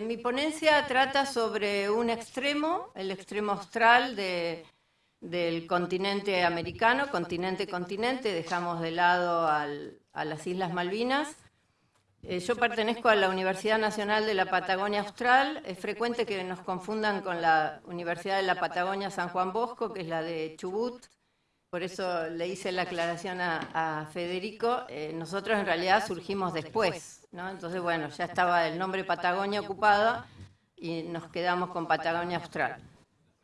mi ponencia trata sobre un extremo, el extremo austral del continente americano, continente-continente, dejamos de lado a las Islas Malvinas. Eh, yo pertenezco a la Universidad Nacional de la Patagonia Austral. Es frecuente que nos confundan con la Universidad de la Patagonia San Juan Bosco, que es la de Chubut, por eso le hice la aclaración a, Federico, eh, nosotros en realidad surgimos después, Entonces, bueno, ya estaba el nombre Patagonia ocupado y nos quedamos con Patagonia Austral.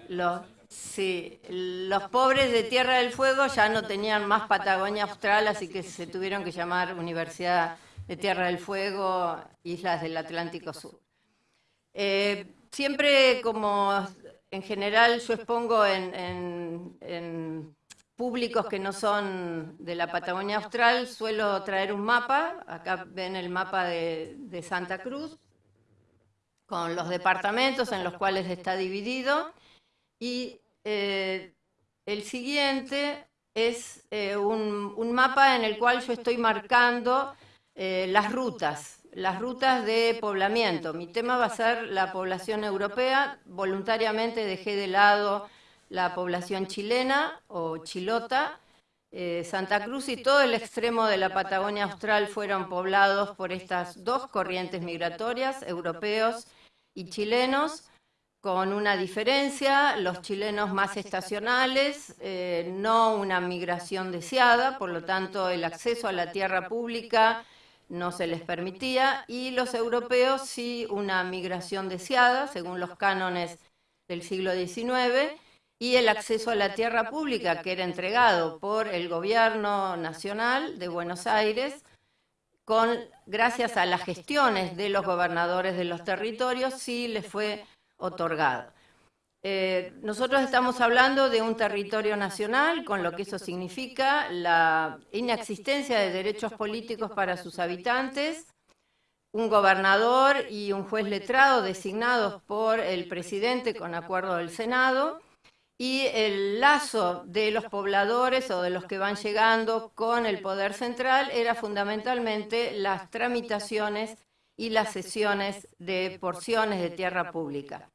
Los, sí, los pobres de Tierra del Fuego ya no tenían más Patagonia Austral, así que se tuvieron que llamar Universidad de Tierra del Fuego, Islas del Atlántico Sur. Eh, siempre como en general yo expongo en públicos que no son de la Patagonia Austral, suelo traer un mapa, acá ven el mapa de, Santa Cruz, con los departamentos en los cuales está dividido, y eh, el siguiente es eh, un, mapa en el cual yo estoy marcando eh, las rutas, las rutas de poblamiento. Mi tema va a ser la población europea, voluntariamente dejé de lado la población chilena o chilota, eh, Santa Cruz y todo el extremo de la Patagonia Austral fueron poblados por estas dos corrientes migratorias, europeos y chilenos, con una diferencia, los chilenos más estacionales, eh, no una migración deseada, por lo tanto el acceso a la tierra pública no se les permitía, y los europeos sí una migración deseada, según los cánones del siglo XIX, y el acceso a la tierra pública que era entregado por el gobierno nacional de Buenos Aires, con, gracias a las gestiones de los gobernadores de los territorios, sí les fue otorgado. Eh, nosotros estamos hablando de un territorio nacional, con lo que eso significa la inexistencia de derechos políticos para sus habitantes, un gobernador y un juez letrado designados por el presidente con acuerdo del Senado, y el lazo de los pobladores o de los que van llegando con el poder central era fundamentalmente las tramitaciones y las sesiones de porciones de tierra pública.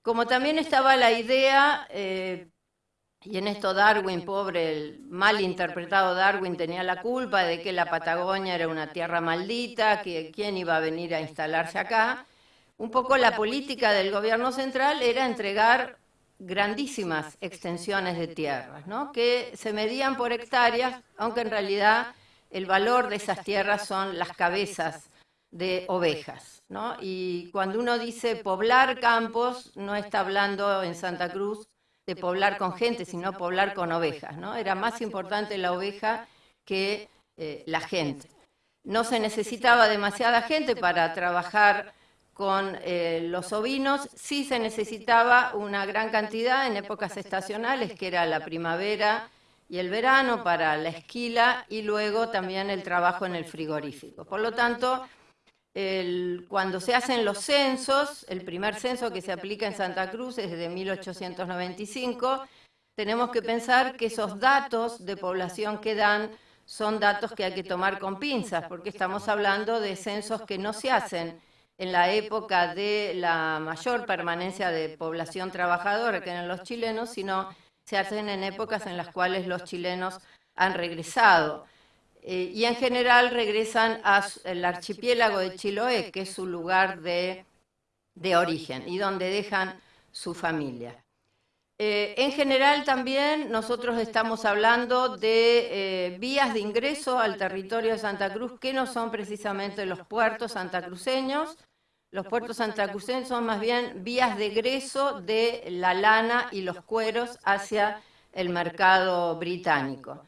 Como también estaba la idea, eh, y en esto Darwin, pobre, mal interpretado Darwin tenía la culpa de que la Patagonia era una tierra maldita, que quién iba a venir a instalarse acá, un poco la política del gobierno central era entregar grandísimas extensiones de tierras, ¿no? que se medían por hectáreas, aunque en realidad el valor de esas tierras son las cabezas de ovejas. ¿no? Y cuando uno dice poblar campos, no está hablando en Santa Cruz de poblar con gente, sino poblar con ovejas. ¿no? Era más importante la oveja que eh, la gente. No se necesitaba demasiada gente para trabajar con eh, los ovinos, sí se necesitaba una gran cantidad en épocas estacionales, que era la primavera y el verano para la esquila y luego también el trabajo en el frigorífico. Por lo tanto, cuando se hacen los censos, el primer censo que se aplica en Santa Cruz es de 1895, tenemos que pensar que esos datos de población que dan son datos que hay que tomar con pinzas, porque estamos hablando de censos que no se hacen en la época de la mayor permanencia de población trabajadora que eran los chilenos, sino se hacen en épocas en las cuales los chilenos han regresado. Eh, y en general regresan al archipiélago de Chiloé, que es su lugar de, origen y donde dejan su familia. Eh, en general también nosotros estamos hablando de eh, vías de ingreso al territorio de Santa Cruz que no son precisamente los puertos santacruceños. Los puertos santacruceños son más bien vías de egreso de la lana y los cueros hacia el mercado británico.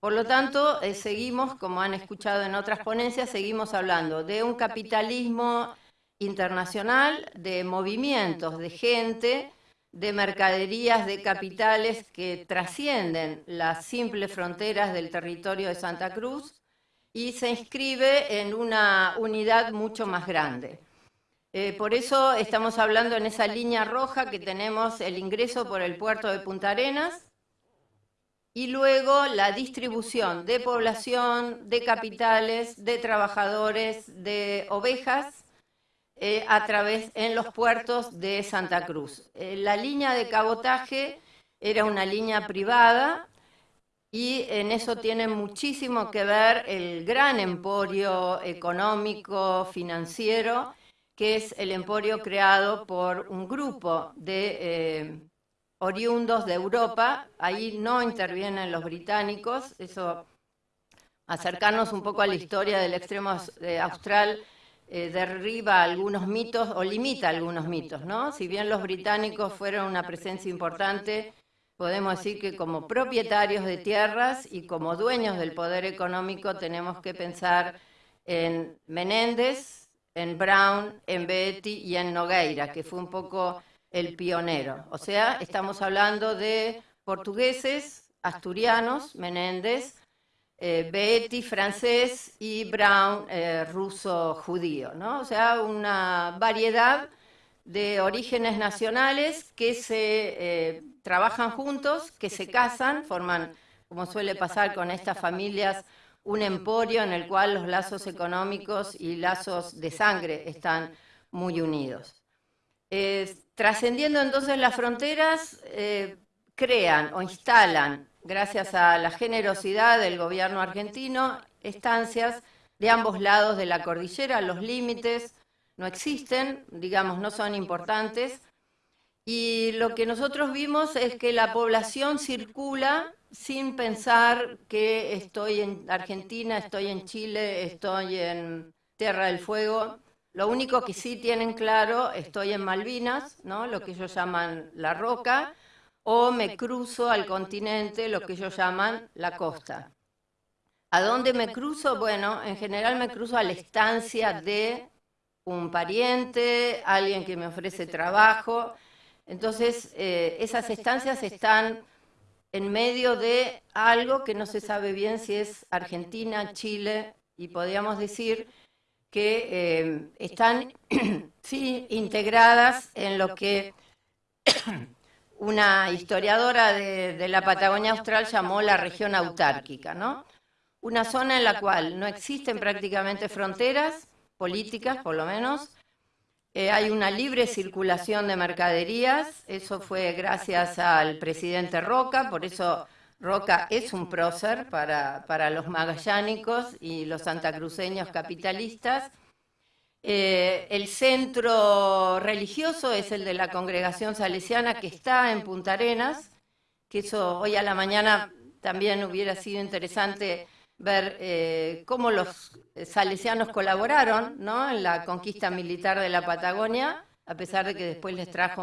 Por lo tanto, eh, seguimos, como han escuchado en otras ponencias, seguimos hablando de un capitalismo internacional, de movimientos de gente, de mercaderías, de capitales que trascienden las simples fronteras del territorio de Santa Cruz y se inscribe en una unidad mucho más grande. Eh, por eso estamos hablando en esa línea roja que tenemos el ingreso por el puerto de Punta Arenas y luego la distribución de población, de capitales, de trabajadores, de ovejas eh, a través en los puertos de Santa Cruz. Eh, la línea de cabotaje era una línea privada y en eso tiene muchísimo que ver el gran emporio económico, financiero, que es el emporio creado por un grupo de eh, oriundos de Europa. Ahí no intervienen los británicos, eso acercarnos un poco a la historia del extremo austral eh, derriba algunos mitos o limita algunos mitos, ¿no? Si bien los británicos fueron una presencia importante, podemos decir que como propietarios de tierras y como dueños del poder económico tenemos que pensar en Menéndez, en Brown, en Betty y en Nogueira, que fue un poco el pionero. O sea, estamos hablando de portugueses, asturianos, Menéndez, eh, francés y Brown eh, ruso judío, ¿no? O sea, una variedad de orígenes nacionales que se eh, trabajan juntos, que se casan, forman, como suele pasar con estas familias, un emporio en el cual los lazos económicos y lazos de sangre están muy unidos. trascendiendo entonces las fronteras, crean o instalan gracias a la generosidad del gobierno argentino, estancias de ambos lados de la cordillera. Los límites no existen, digamos, no son importantes. Y lo que nosotros vimos es que la población circula sin pensar que estoy en Argentina, estoy en Chile, estoy en Tierra del Fuego. Lo único que sí tienen claro, estoy en Malvinas, ¿no? lo que ellos llaman la roca, o me cruzo al continente, lo que ellos llaman la costa. ¿A dónde me cruzo? Bueno, en general me cruzo a la estancia de un pariente, alguien que me ofrece trabajo. Entonces, eh, esas estancias están en medio de algo que no se sabe bien si es Argentina, Chile, y podríamos decir que eh, están sí, integradas en lo que una historiadora de, la Patagonia Austral llamó la región autárquica, ¿no? Una zona en la cual no existen prácticamente fronteras políticas, por lo menos. Eh, hay una libre circulación de mercaderías, eso fue gracias al presidente Roca, por eso Roca es un prócer para, para los magallánicos y los santacruceños capitalistas. Eh, el centro religioso es el de la congregación salesiana que está en Punta Arenas, que eso hoy a la mañana también hubiera sido interesante ver eh, cómo los salesianos colaboraron en la conquista militar de la Patagonia, a pesar de que después les trajo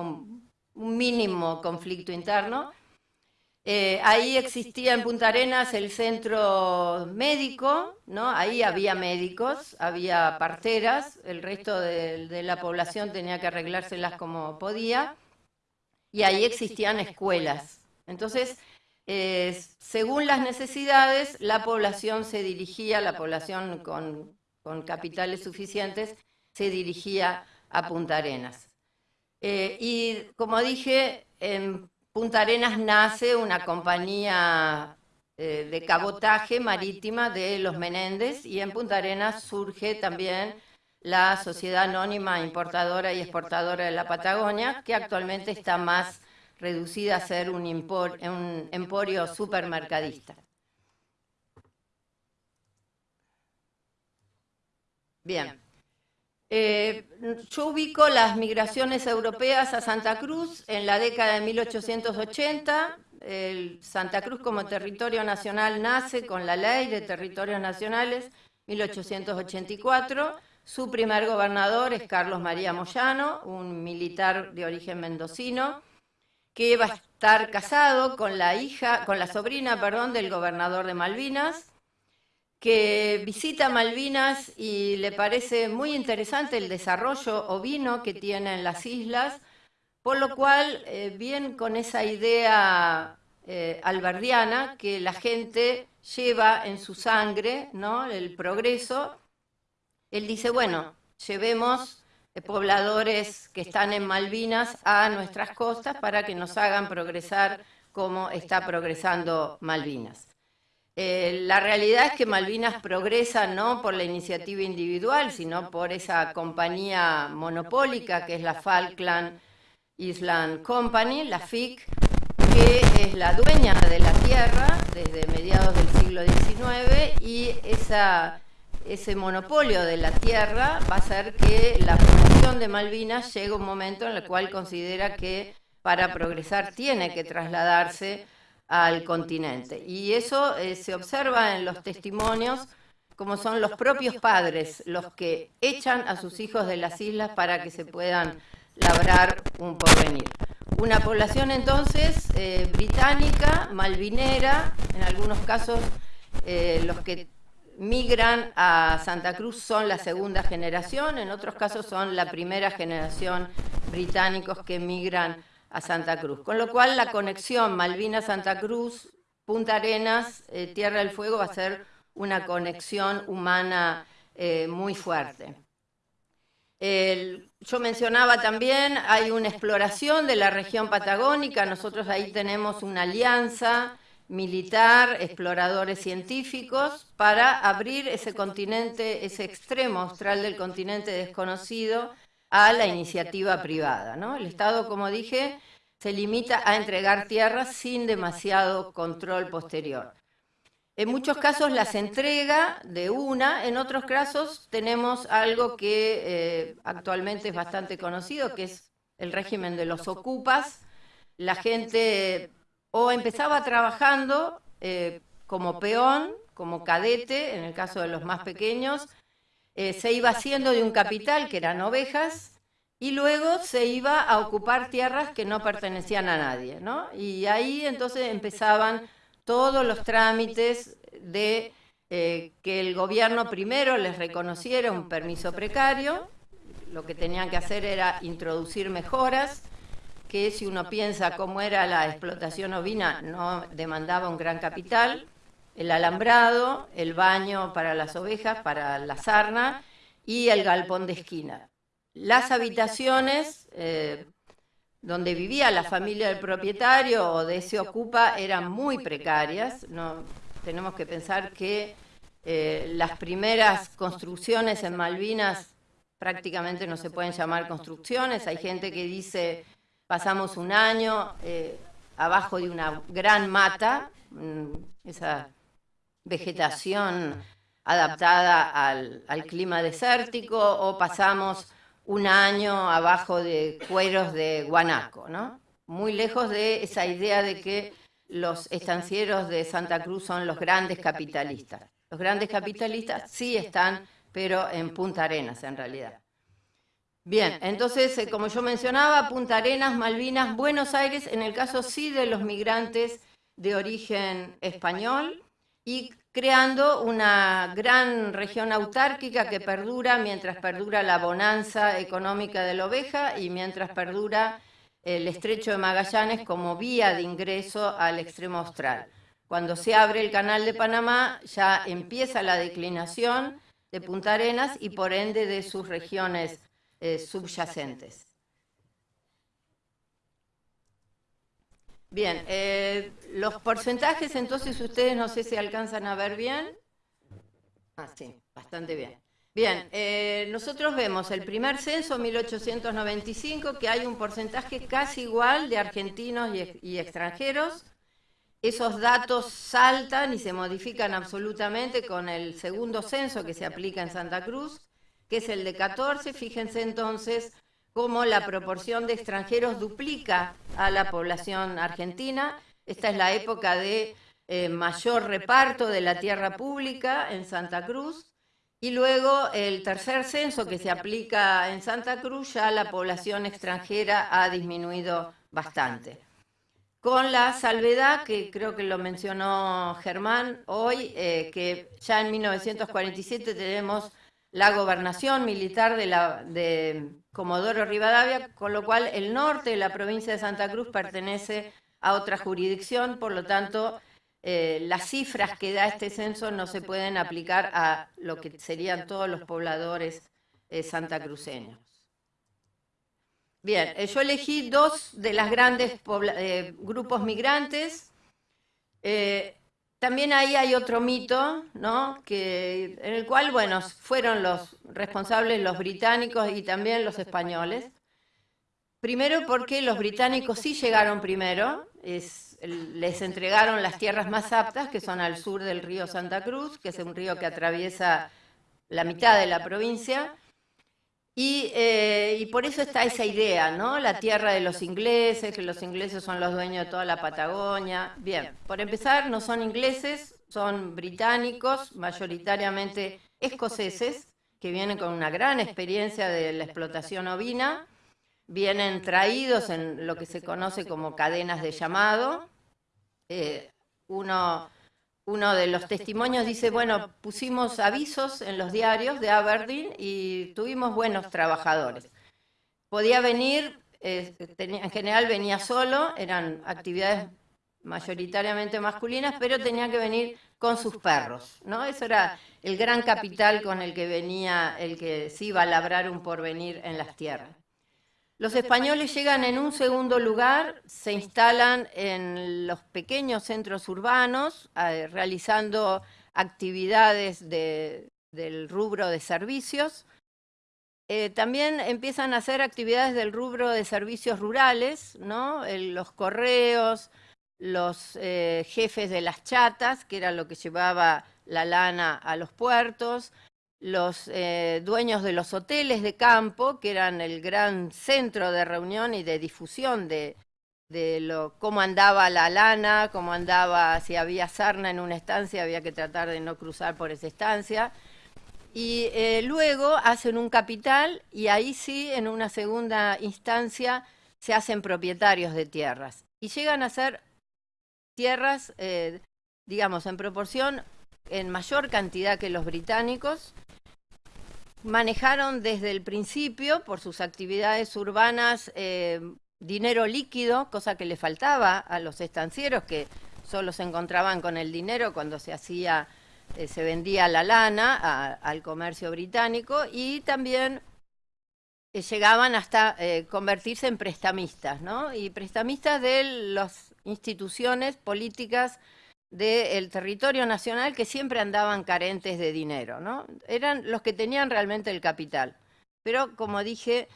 un mínimo conflicto interno. Eh, ahí existía en Punta Arenas el centro médico, ¿no? Ahí había médicos, había parteras, el resto de, la población tenía que arreglárselas como podía, y ahí existían escuelas. Entonces, eh, según las necesidades, la población se dirigía, la población con, con capitales suficientes, se dirigía a Punta Arenas. Eh, y como dije, en Punta Arenas nace una compañía eh, de cabotaje marítima de los Menéndez y en Punta Arenas surge también la Sociedad Anónima Importadora y Exportadora de la Patagonia, que actualmente está más reducida a ser un, un emporio supermercadista. Bien. Eh, yo ubico las migraciones europeas a Santa Cruz en la década de 1880. El Santa Cruz como territorio nacional nace con la ley de territorios nacionales 1884. Su primer gobernador es Carlos María Moyano, un militar de origen mendocino, que va a estar casado con la hija, con la sobrina, perdón, del gobernador de Malvinas que visita Malvinas y le parece muy interesante el desarrollo ovino que tienen las islas, por lo cual, eh, bien con esa idea eh, alberdiana que la gente lleva en su sangre, ¿no? el progreso, él dice, bueno, llevemos eh, pobladores que están en Malvinas a nuestras costas para que nos hagan progresar como está progresando Malvinas. Eh, la realidad es que Malvinas progresa no por la iniciativa individual, sino por esa compañía monopólica que es la Falkland Island Company, la FIC, que es la dueña de la tierra desde mediados del siglo XIX y esa, ese monopolio de la tierra va a hacer que la población de Malvinas llegue a un momento en el cual considera que para progresar tiene que trasladarse al continente. Y eso eh, se observa en los testimonios como son los propios padres los que echan a sus hijos de las islas para que se puedan labrar un porvenir. Una población entonces eh, británica, malvinera, en algunos casos eh, los que migran a Santa Cruz son la segunda generación, en otros casos son la primera generación británicos que migran a Santa Cruz. Con lo cual la conexión Malvinas-Santa Cruz, Punta Arenas, eh, Tierra del Fuego va a ser una conexión humana eh, muy fuerte. yo mencionaba también, hay una exploración de la región patagónica, nosotros ahí tenemos una alianza militar, exploradores científicos, para abrir ese continente, ese extremo austral del continente desconocido, a la iniciativa privada. ¿no? El Estado, como dije, se limita a entregar tierras sin demasiado control posterior. En muchos casos las entrega de una, en otros casos tenemos algo que eh, actualmente es bastante conocido, que es el régimen de los ocupas. La gente o empezaba trabajando eh, como peón, como cadete, en el caso de los más pequeños, eh, se iba haciendo de un capital, que eran ovejas, y luego se iba a ocupar tierras que no pertenecían a nadie, ¿no? Y ahí entonces empezaban todos los trámites de eh, que el gobierno primero les reconociera un permiso precario, lo que tenían que hacer era introducir mejoras, que si uno piensa cómo era la explotación ovina, no demandaba un gran capital, el alambrado, el baño para las ovejas, para la sarna y el galpón de esquina. Las habitaciones eh, donde vivía la familia del propietario o de ese ocupa eran muy precarias. Tenemos que pensar que eh, las primeras construcciones en Malvinas prácticamente no se pueden llamar construcciones. Hay gente que dice pasamos un año eh, abajo de una gran mata, mm, esa vegetación adaptada al, clima desértico, o pasamos un año abajo de cueros de guanaco, ¿no? Muy lejos de esa idea de que los estancieros de Santa Cruz son los grandes capitalistas. Los grandes capitalistas sí están, pero en Punta Arenas en realidad. Bien, entonces, como yo mencionaba, Punta Arenas, Malvinas, Buenos Aires, en el caso sí de los migrantes de origen español, y creando una gran región autárquica que perdura mientras perdura la bonanza económica de la oveja y mientras perdura el estrecho de Magallanes como vía de ingreso al extremo austral. Cuando se abre el canal de Panamá ya empieza la declinación de Punta Arenas y por ende de sus regiones eh, subyacentes. Bien, eh, los porcentajes entonces ustedes no sé si alcanzan a ver bien. Ah, sí, bastante bien. Bien, eh, nosotros vemos el primer censo, 1895, que hay un porcentaje casi igual de argentinos y, extranjeros. Esos datos saltan y se modifican absolutamente con el segundo censo que se aplica en Santa Cruz, que es el de 14. Fíjense entonces cómo la proporción de extranjeros duplica a la población argentina. Esta es la época de eh, mayor reparto de la tierra pública en Santa Cruz. Y luego el tercer censo que se aplica en Santa Cruz, ya la población extranjera ha disminuido bastante. Con la salvedad, que creo que lo mencionó Germán hoy, eh, que ya en 1947 tenemos la gobernación militar de, Comodoro Rivadavia, con lo cual el norte de la provincia de Santa Cruz pertenece a otra jurisdicción, por lo tanto eh, las cifras que da este censo no se pueden aplicar a lo que serían todos los pobladores eh, santacruceños. Bien, eh, yo elegí dos de las grandes grupos migrantes. También ahí hay otro mito, ¿no? Que, en el cual, bueno, fueron los responsables los británicos y también los españoles. Primero porque los británicos sí llegaron primero, les entregaron las tierras más aptas, que son al sur del río Santa Cruz, que es un río que atraviesa la mitad de la provincia, eh, y, por eso está esa idea, ¿no? La tierra de los ingleses, que los ingleses son los dueños de toda la Patagonia. Bien, por empezar, no son ingleses, son británicos, mayoritariamente escoceses, que vienen con una gran experiencia de la explotación ovina, vienen traídos en lo que se conoce como cadenas de llamado. Eh, uno uno de los testimonios dice, bueno, pusimos avisos en los diarios de Aberdeen y tuvimos buenos trabajadores. Podía venir, eh, en general venía solo, eran actividades mayoritariamente masculinas, pero tenía que venir con sus perros, ¿no? Eso era el gran capital con el que venía el que se iba a labrar un porvenir en las tierras. Los españoles llegan en un segundo lugar, se instalan en los pequeños centros urbanos, eh, realizando actividades del rubro de servicios. Eh, también empiezan a hacer actividades del rubro de servicios rurales, ¿no? los correos, los eh, jefes de las chatas, que era lo que llevaba la lana a los puertos, los eh, dueños de los hoteles de campo, que eran el gran centro de reunión y de difusión de, lo, cómo andaba la lana, cómo andaba, si había sarna en una estancia, había que tratar de no cruzar por esa estancia. Y eh, luego hacen un capital y ahí sí, en una segunda instancia, se hacen propietarios de tierras. Y llegan a ser tierras, eh, digamos, en proporción en mayor cantidad que los británicos, manejaron desde el principio, por sus actividades urbanas, eh, dinero líquido, cosa que le faltaba a los estancieros que solo se encontraban con el dinero cuando se hacía, eh, se vendía la lana al comercio británico y también eh, llegaban hasta convertirse en prestamistas, ¿no? Y prestamistas de las instituciones políticas del territorio nacional que siempre andaban carentes de dinero, ¿no? Eran los que tenían realmente el capital. Pero, como dije,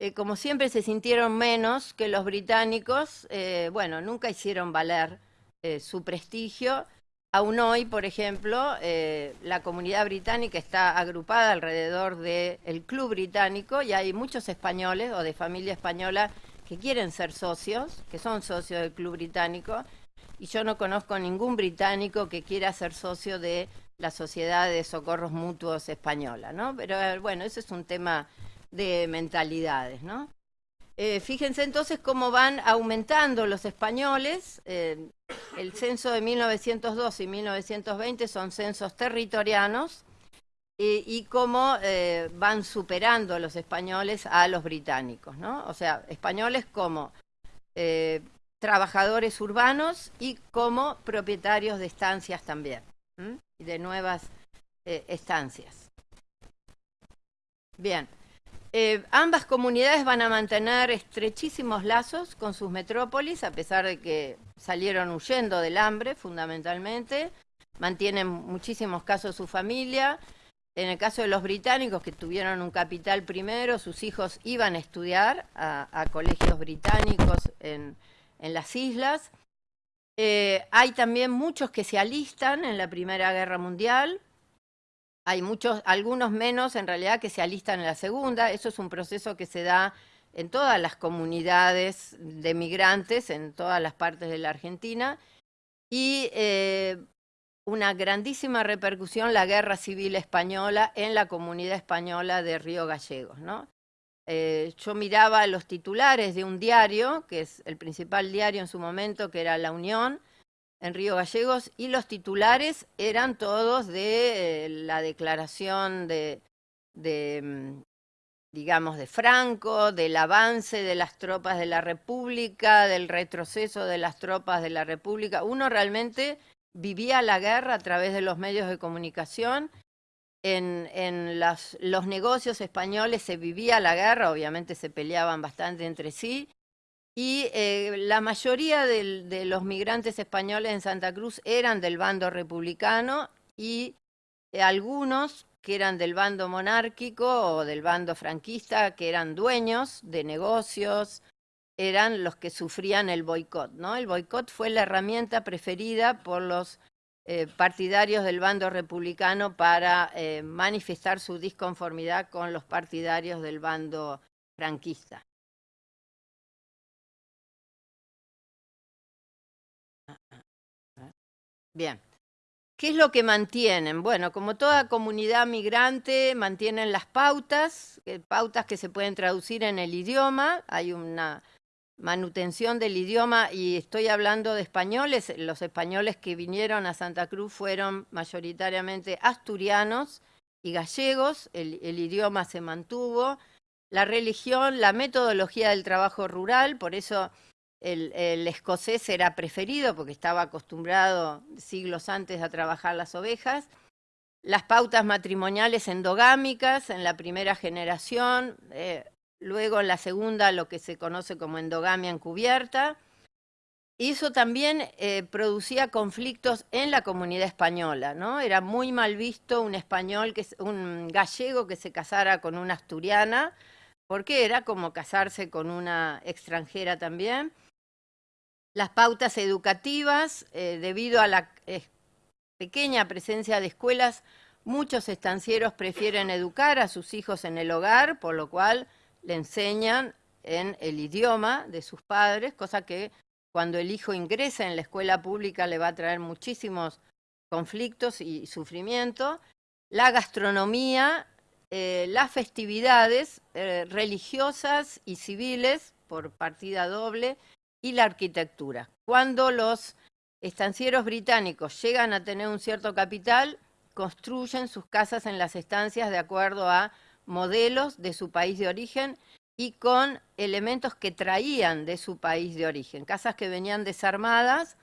eh, como siempre se sintieron menos que los británicos, eh, bueno, nunca hicieron valer eh, su prestigio. Aún hoy, por ejemplo, la comunidad británica está agrupada alrededor del Club Británico y hay muchos españoles o de familia española que quieren ser socios, que son socios del Club Británico, y yo no conozco ningún británico que quiera ser socio de la Sociedad de Socorros Mutuos Española, ¿no? Pero eh, bueno, ese es un tema de mentalidades, ¿no? Eh, fíjense entonces cómo van aumentando los españoles. Eh, el censo de 1912 y 1920 son censos territorianos y cómo van superando los españoles a los británicos, ¿no? O sea, españoles como trabajadores urbanos y como propietarios de estancias también, de nuevas eh, estancias. Bien, eh, ambas comunidades van a mantener estrechísimos lazos con sus metrópolis, a pesar de que salieron huyendo del hambre, fundamentalmente. Mantienen muchísimos casos su familia. En el caso de los británicos, que tuvieron un capital primero, sus hijos iban a estudiar a colegios británicos en, en las islas. Eh, hay también muchos que se alistan en la Primera Guerra Mundial. Hay muchos, algunos menos en realidad que se alistan en la Segunda. Eso es un proceso que se da en todas las comunidades de migrantes, en todas las partes de la Argentina. Y eh, una grandísima repercusión la Guerra Civil Española en la comunidad española de Río Gallegos. ¿no? Eh, yo miraba los titulares de un diario, que es el principal diario en su momento, que era La Unión, en Río Gallegos, y los titulares eran todos de eh, la declaración de, mm, digamos, de Franco, del avance de las tropas de la República, del retroceso de las tropas de la República. Uno realmente vivía la guerra a través de los medios de comunicación en, los negocios españoles se vivía la guerra, obviamente se peleaban bastante entre sí, y eh, la mayoría de los migrantes españoles en Santa Cruz eran del bando republicano y eh, algunos que eran del bando monárquico o del bando franquista, que eran dueños de negocios, eran los que sufrían el boicot. ¿no? El boicot fue la herramienta preferida por los eh, partidarios del bando republicano para manifestar su disconformidad con los partidarios del bando franquista. Bien. ¿Qué es lo que mantienen? Bueno, como toda comunidad migrante, mantienen las pautas, eh, pautas que se pueden traducir en el idioma. Hay una manutención del idioma y estoy hablando de españoles. Los españoles que vinieron a Santa Cruz fueron mayoritariamente asturianos y gallegos. El, idioma se mantuvo. La religión, la metodología del trabajo rural, por eso el, escocés era preferido porque estaba acostumbrado siglos antes a trabajar las ovejas. Las pautas matrimoniales endogámicas en la primera generación, eh, luego en la segunda lo que se conoce como endogamia encubierta. Y eso también eh, producía conflictos en la comunidad española, ¿no? Era muy mal visto un español, que, un gallego que se casara con una asturiana, porque era como casarse con una extranjera también. Las pautas educativas, eh, debido a la eh, pequeña presencia de escuelas, muchos estancieros prefieren educar a sus hijos en el hogar, por lo cual le enseñan en el idioma de sus padres, cosa que cuando el hijo ingresa en la escuela pública le va a traer muchísimos conflictos y sufrimiento. La gastronomía, eh, las festividades religiosas y civiles por partida doble y la arquitectura. Cuando los estancieros británicos llegan a tener un cierto capital, construyen sus casas en las estancias de acuerdo a modelos de su país de origen y con elementos que traían de su país de origen. Casas que venían desarmadas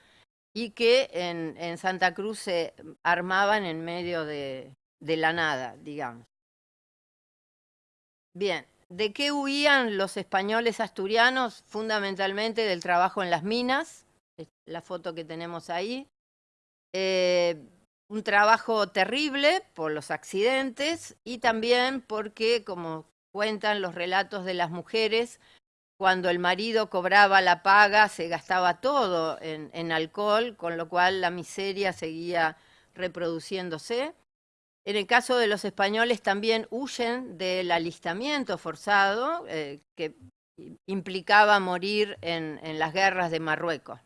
y que en, Santa Cruz se armaban en medio de la nada, digamos. Bien, ¿De qué huían los españoles asturianos? Fundamentalmente del trabajo en las minas, la foto que tenemos ahí. Eh, un trabajo terrible por los accidentes y también porque, como cuentan los relatos de las mujeres, cuando el marido cobraba la paga se gastaba todo en alcohol, con lo cual la miseria seguía reproduciéndose. En el caso de los españoles también huyen del alistamiento forzado eh, que implicaba morir en, las guerras de Marruecos.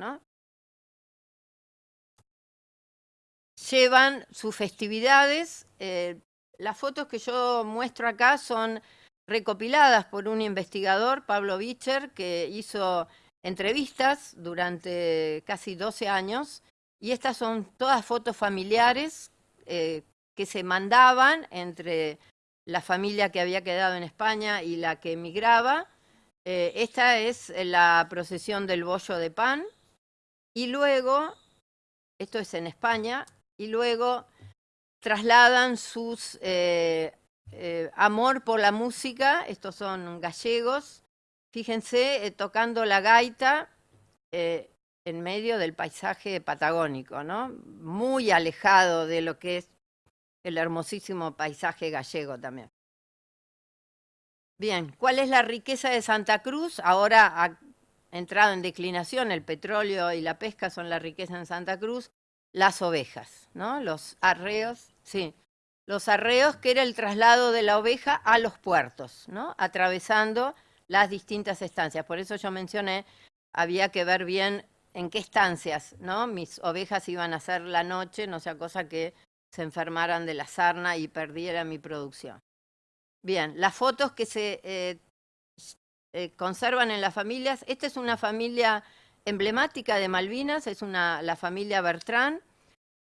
Llevan sus festividades. Eh, las fotos que yo muestro acá son recopiladas por un investigador, Pablo Bicher, que hizo entrevistas durante casi 12 años. Y estas son todas fotos familiares eh, que se mandaban entre la familia que había quedado en España y la que emigraba. Eh, esta es la procesión del bollo de pan. Y luego, esto es en España, y luego trasladan sus eh, eh, amor por la música, estos son gallegos, fíjense, tocando la gaita en medio del paisaje patagónico, ¿no? Muy alejado de lo que es el hermosísimo paisaje gallego también. Bien, ¿cuál es la riqueza de Santa Cruz? Ahora ha entrado en declinación, el petróleo y la pesca son la riqueza en Santa Cruz, las ovejas, ¿no? Los arreos, sí, los arreos que era el traslado de la oveja a los puertos, ¿no? Atravesando las distintas estancias. Por eso yo mencioné, había que ver bien en qué estancias, ¿no? Mis ovejas iban a ser la noche, no sea cosa que se enfermaran de la sarna y perdiera mi producción. Bien, las fotos que se eh, eh, conservan en las familias, esta es una familia emblemática de Malvinas, es una, la familia Bertrán,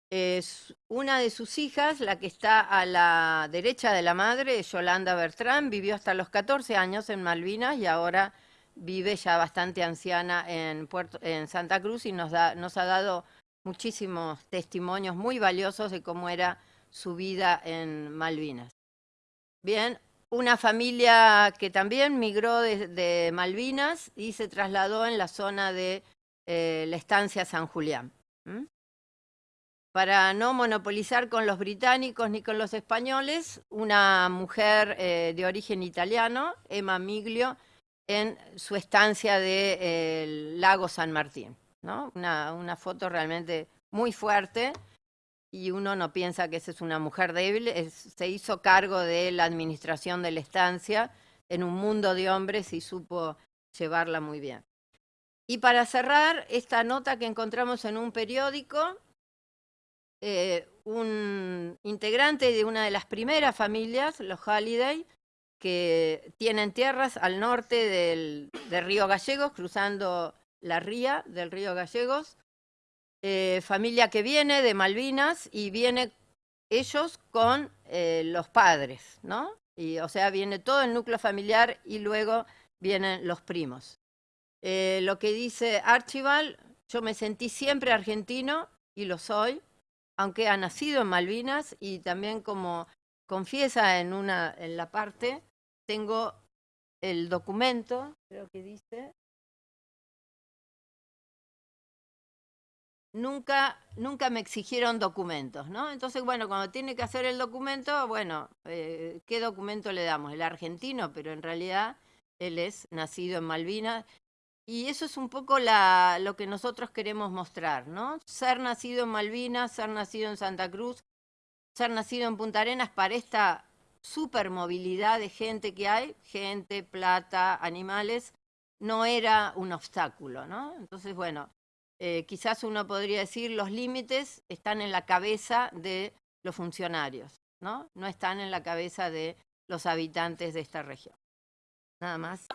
es una de sus hijas, la que está a la derecha de la madre, Yolanda Bertrán, vivió hasta los 14 años en Malvinas y ahora vive ya bastante anciana en, Puerto, en Santa Cruz y nos, nos ha dado muchísimos testimonios muy valiosos de cómo era su vida en Malvinas. Bien, una familia que también migró de, Malvinas y se trasladó en la zona de eh, la estancia San Julián. Para no monopolizar con los británicos ni con los españoles, una mujer eh, de origen italiano, Emma Miglio, en su estancia de, lago San Martín. ¿no? Una foto realmente muy fuerte y uno no piensa que esa es una mujer débil, se hizo cargo de la administración de la estancia en un mundo de hombres y supo llevarla muy bien. Y para cerrar, esta nota que encontramos en un periódico, eh, un integrante de una de las primeras familias, los Halliday, que tienen tierras al norte del, del río Gallegos, cruzando la ría del río Gallegos, eh, familia que viene de Malvinas y viene ellos con eh, los padres, ¿no? Y, o sea, viene todo el núcleo familiar y luego vienen los primos. Eh, lo que dice Archibald, yo me sentí siempre argentino y lo soy, aunque ha nacido en Malvinas y también como confiesa en, una, en la parte, tengo el documento, creo que dice, nunca, nunca me exigieron documentos, ¿no? Entonces, bueno, cuando tiene que hacer el documento, bueno, eh, ¿qué documento le damos? El argentino, pero en realidad él es nacido en Malvinas. Y eso es un poco la, lo que nosotros queremos mostrar, ¿no? Ser nacido en Malvinas, ser nacido en Santa Cruz, ser nacido en Punta Arenas para esta supermovilidad de gente que hay, gente, plata, animales, no era un obstáculo, ¿no? Entonces, bueno, eh, quizás uno podría decir los límites están en la cabeza de los funcionarios, ¿no? No están en la cabeza de los habitantes de esta región. Nada más.